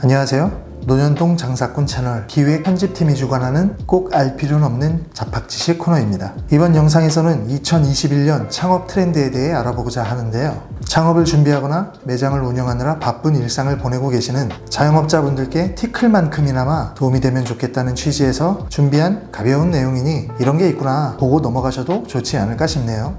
안녕하세요. 노년동 장사꾼 채널 기획 편집팀이 주관하는 꼭 알 필요는 없는 잡학지식 코너입니다. 이번 영상에서는 2021년 창업 트렌드에 대해 알아보고자 하는데요. 창업을 준비하거나 매장을 운영하느라 바쁜 일상을 보내고 계시는 자영업자분들께 티클만큼이나마 도움이 되면 좋겠다는 취지에서 준비한 가벼운 내용이니 이런 게 있구나 보고 넘어가셔도 좋지 않을까 싶네요.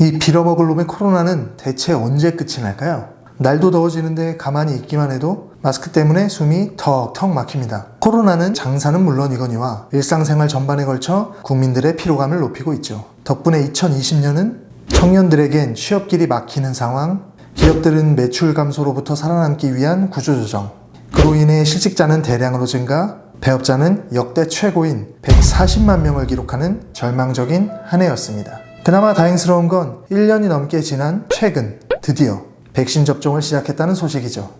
이 빌어먹을 놈의 코로나는 대체 언제 끝이 날까요? 날도 더워지는데 가만히 있기만 해도 마스크 때문에 숨이 턱턱 막힙니다. 코로나는 장사는 물론이거니와 일상생활 전반에 걸쳐 국민들의 피로감을 높이고 있죠. 덕분에 2020년은 청년들에겐 취업길이 막히는 상황, 기업들은 매출 감소로부터 살아남기 위한 구조조정, 그로 인해 실직자는 대량으로 증가, 배업자는 역대 최고인 140만 명을 기록하는 절망적인 한 해였습니다. 그나마 다행스러운 건 1년이 넘게 지난 최근 드디어 백신 접종을 시작했다는 소식이죠.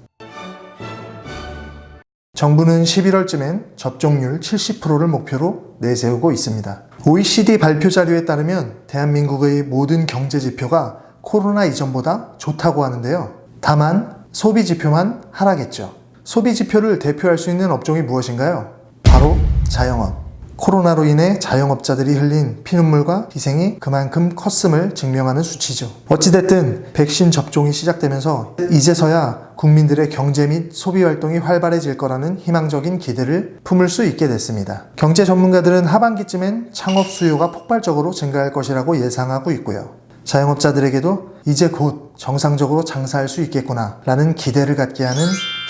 정부는 11월쯤엔 접종률 70%를 목표로 내세우고 있습니다. OECD 발표 자료에 따르면 대한민국의 모든 경제 지표가 코로나 이전보다 좋다고 하는데요. 다만 소비 지표만 하락했죠. 소비 지표를 대표할 수 있는 업종이 무엇인가요? 바로 자영업. 코로나로 인해 자영업자들이 흘린 피눈물과 희생이 그만큼 컸음을 증명하는 수치죠. 어찌됐든 백신 접종이 시작되면서 이제서야 국민들의 경제 및 소비 활동이 활발해질 거라는 희망적인 기대를 품을 수 있게 됐습니다. 경제 전문가들은 하반기쯤엔 창업 수요가 폭발적으로 증가할 것이라고 예상하고 있고요. 자영업자들에게도 이제 곧 정상적으로 장사할 수 있겠구나 라는 기대를 갖게 하는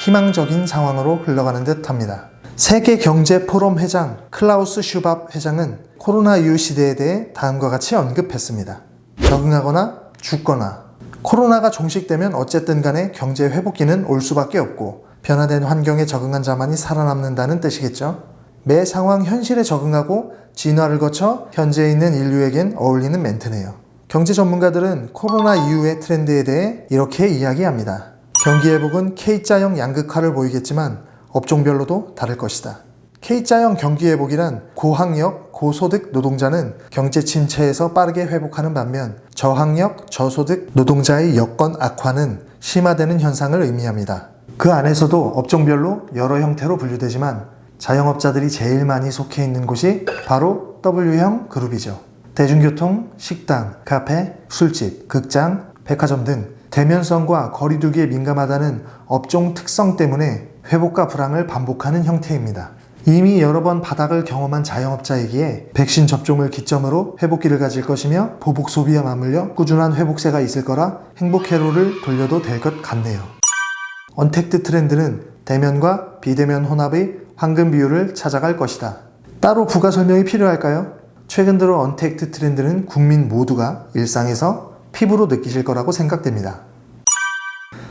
희망적인 상황으로 흘러가는 듯 합니다. 세계경제포럼 회장 클라우스 슈밥 회장은 코로나 이후 시대에 대해 다음과 같이 언급했습니다. 적응하거나 죽거나 코로나가 종식되면 어쨌든 간에 경제 회복기는 올 수밖에 없고 변화된 환경에 적응한 자만이 살아남는다는 뜻이겠죠. 매 상황 현실에 적응하고 진화를 거쳐 현재 있는 인류에겐 어울리는 멘트네요. 경제 전문가들은 코로나 이후의 트렌드에 대해 이렇게 이야기합니다. 경기 회복은 K자형 양극화를 보이겠지만 업종별로도 다를 것이다. K자형 경기회복이란 고학력, 고소득 노동자는 경제 침체에서 빠르게 회복하는 반면 저학력, 저소득 노동자의 여건 악화는 심화되는 현상을 의미합니다. 그 안에서도 업종별로 여러 형태로 분류되지만 자영업자들이 제일 많이 속해 있는 곳이 바로 W형 그룹이죠. 대중교통, 식당, 카페, 술집, 극장, 백화점 등 대면성과 거리두기에 민감하다는 업종 특성 때문에 회복과 불황을 반복하는 형태입니다. 이미 여러 번 바닥을 경험한 자영업자이기에 백신 접종을 기점으로 회복기를 가질 것이며 보복 소비와 맞물려 꾸준한 회복세가 있을 거라 행복 회로를 돌려도 될 것 같네요. 언택트 트렌드는 대면과 비대면 혼합의 황금 비율을 찾아갈 것이다. 따로 부가 설명이 필요할까요? 최근 들어 언택트 트렌드는 국민 모두가 일상에서 피부로 느끼실 거라고 생각됩니다.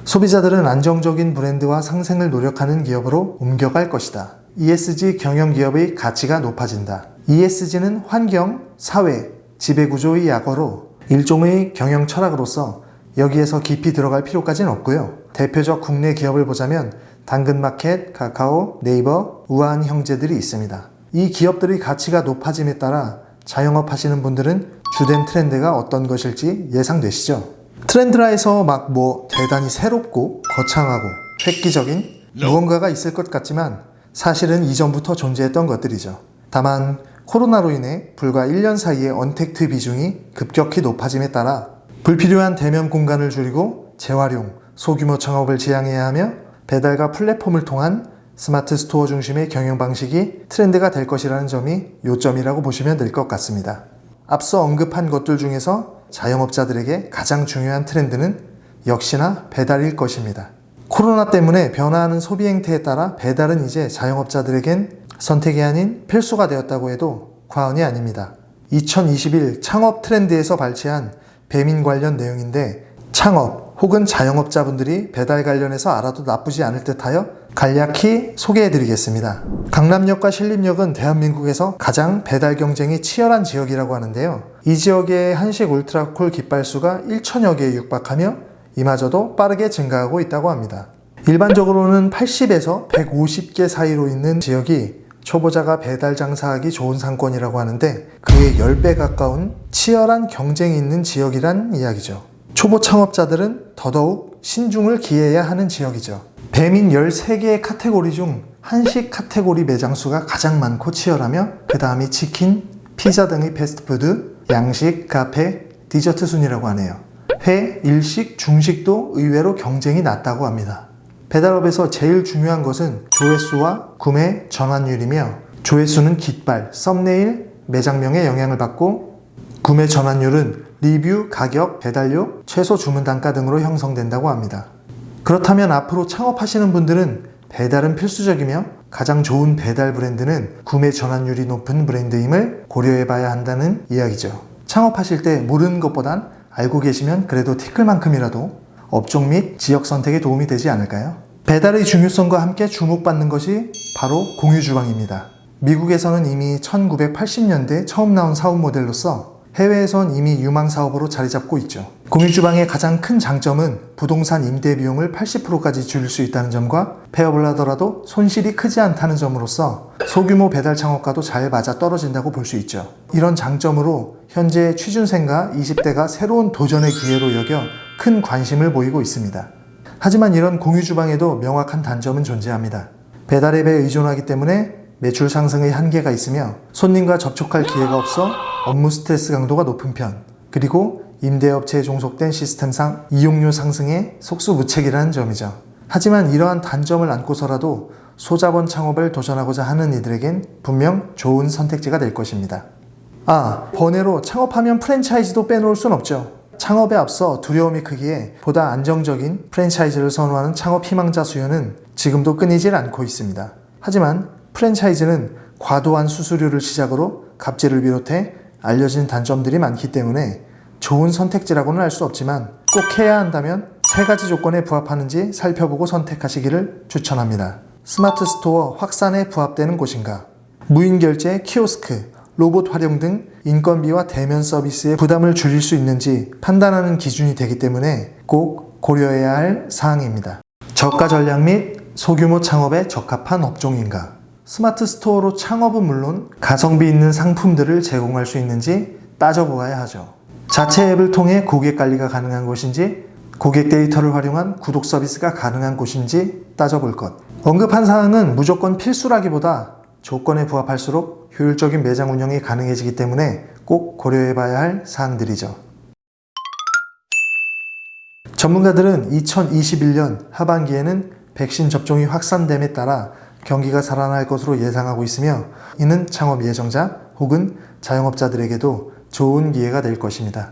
소비자들은 안정적인 브랜드와 상생을 노력하는 기업으로 옮겨갈 것이다. ESG 경영 기업의 가치가 높아진다. ESG는 환경, 사회, 지배구조의 약어로 일종의 경영 철학으로서 여기에서 깊이 들어갈 필요까지는 없고요. 대표적 국내 기업을 보자면 당근마켓, 카카오, 네이버, 우한 형제들이 있습니다. 이 기업들의 가치가 높아짐에 따라 자영업 하시는 분들은 주된 트렌드가 어떤 것일지 예상되시죠? 트렌드라에서 막 뭐 대단히 새롭고 거창하고 획기적인 무언가가 있을 것 같지만 사실은 이전부터 존재했던 것들이죠. 다만 코로나로 인해 불과 1년 사이에 언택트 비중이 급격히 높아짐에 따라 불필요한 대면 공간을 줄이고 재활용, 소규모 창업을 지향해야 하며 배달과 플랫폼을 통한 스마트 스토어 중심의 경영 방식이 트렌드가 될 것이라는 점이 요점이라고 보시면 될 것 같습니다. 앞서 언급한 것들 중에서 자영업자들에게 가장 중요한 트렌드는 역시나 배달일 것입니다. 코로나 때문에 변화하는 소비 행태에 따라 배달은 이제 자영업자들에겐 선택이 아닌 필수가 되었다고 해도 과언이 아닙니다. 2021 창업 트렌드에서 발췌한 배민 관련 내용인데 창업 혹은 자영업자분들이 배달 관련해서 알아도 나쁘지 않을 듯하여 간략히 소개해드리겠습니다. 강남역과 신림역은 대한민국에서 가장 배달 경쟁이 치열한 지역이라고 하는데요. 이 지역의 한식 울트라콜 깃발수가 1천여 개에 육박하며 이마저도 빠르게 증가하고 있다고 합니다. 일반적으로는 80에서 150개 사이로 있는 지역이 초보자가 배달 장사하기 좋은 상권이라고 하는데 그의 10배 가까운 치열한 경쟁이 있는 지역이란 이야기죠. 초보 창업자들은 더더욱 신중을 기해야 하는 지역이죠. 배민 13개의 카테고리 중 한식 카테고리 매장 수가 가장 많고 치열하며 그 다음이 치킨, 피자 등의 패스트푸드, 양식, 카페, 디저트 순이라고 하네요. 회, 일식, 중식도 의외로 경쟁이 낮다고 합니다. 배달업에서 제일 중요한 것은 조회수와 구매 전환율이며 조회수는 깃발, 썸네일, 매장명에 영향을 받고 구매 전환율은 리뷰, 가격, 배달료, 최소 주문 단가 등으로 형성된다고 합니다. 그렇다면 앞으로 창업하시는 분들은 배달은 필수적이며 가장 좋은 배달 브랜드는 구매 전환율이 높은 브랜드임을 고려해 봐야 한다는 이야기죠. 창업하실 때 모르는 것보단 알고 계시면 그래도 티끌만큼이라도 업종 및 지역 선택에 도움이 되지 않을까요? 배달의 중요성과 함께 주목받는 것이 바로 공유주방입니다. 미국에서는 이미 1980년대 처음 나온 사업 모델로서 해외에선 이미 유망 사업으로 자리 잡고 있죠. 공유주방의 가장 큰 장점은 부동산 임대 비용을 80%까지 줄일 수 있다는 점과 폐업을 하더라도 손실이 크지 않다는 점으로서 소규모 배달 창업과도 잘 맞아 떨어진다고 볼 수 있죠. 이런 장점으로 현재 취준생과 20대가 새로운 도전의 기회로 여겨 큰 관심을 보이고 있습니다. 하지만 이런 공유주방에도 명확한 단점은 존재합니다. 배달 앱에 의존하기 때문에 매출 상승의 한계가 있으며 손님과 접촉할 기회가 없어 업무 스트레스 강도가 높은 편 그리고 임대업체에 종속된 시스템상 이용료 상승에 속수무책이라는 점이죠. 하지만 이러한 단점을 안고서라도 소자본 창업을 도전하고자 하는 이들에겐 분명 좋은 선택지가 될 것입니다. 아, 번외로 창업하면 프랜차이즈도 빼놓을 순 없죠. 창업에 앞서 두려움이 크기에 보다 안정적인 프랜차이즈를 선호하는 창업 희망자 수요는 지금도 끊이질 않고 있습니다. 하지만 프랜차이즈는 과도한 수수료를 시작으로 갑질을 비롯해 알려진 단점들이 많기 때문에 좋은 선택지라고는 할수 없지만 꼭 해야 한다면 세 가지 조건에 부합하는지 살펴보고 선택하시기를 추천합니다. 스마트 스토어 확산에 부합되는 곳인가? 무인 결제, 키오스크, 로봇 활용 등 인건비와 대면 서비스의 부담을 줄일 수 있는지 판단하는 기준이 되기 때문에 꼭 고려해야 할 사항입니다. 저가 전략 및 소규모 창업에 적합한 업종인가? 스마트 스토어로 창업은 물론 가성비 있는 상품들을 제공할 수 있는지 따져보아야 하죠. 자체 앱을 통해 고객 관리가 가능한 곳인지 고객 데이터를 활용한 구독 서비스가 가능한 곳인지 따져볼 것. 언급한 사항은 무조건 필수라기보다 조건에 부합할수록 효율적인 매장 운영이 가능해지기 때문에 꼭 고려해 봐야 할 사항들이죠. 전문가들은 2021년 하반기에는 백신 접종이 확산됨에 따라 경기가 살아날 것으로 예상하고 있으며 이는 창업 예정자 혹은 자영업자들에게도 좋은 기회가 될 것입니다.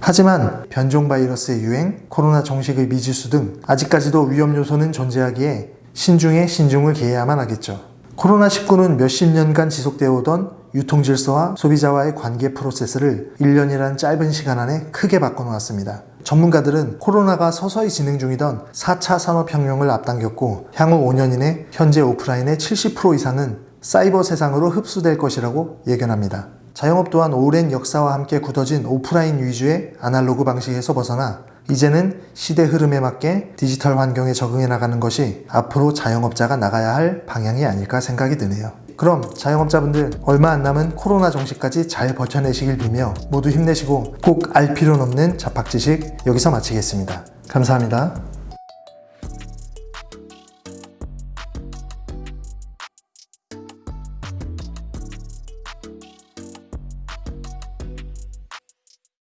하지만 변종 바이러스의 유행, 코로나 종식의 미지수 등 아직까지도 위험 요소는 존재하기에 신중에 신중을 기해야만 하겠죠. 코로나19는 몇십 년간 지속되어 오던 유통 질서와 소비자와의 관계 프로세스를 1년이라는 짧은 시간 안에 크게 바꿔놓았습니다. 전문가들은 코로나가 서서히 진행 중이던 4차 산업혁명을 앞당겼고 향후 5년 이내 현재 오프라인의 70% 이상은 사이버 세상으로 흡수될 것이라고 예견합니다. 자영업 또한 오랜 역사와 함께 굳어진 오프라인 위주의 아날로그 방식에서 벗어나 이제는 시대 흐름에 맞게 디지털 환경에 적응해 나가는 것이 앞으로 자영업자가 나가야 할 방향이 아닐까 생각이 드네요. 그럼 자영업자분들 얼마 안 남은 코로나 종식까지 잘 버텨내시길 빌며 모두 힘내시고 꼭 알 필요는 없는 잡학 지식 여기서 마치겠습니다. 감사합니다.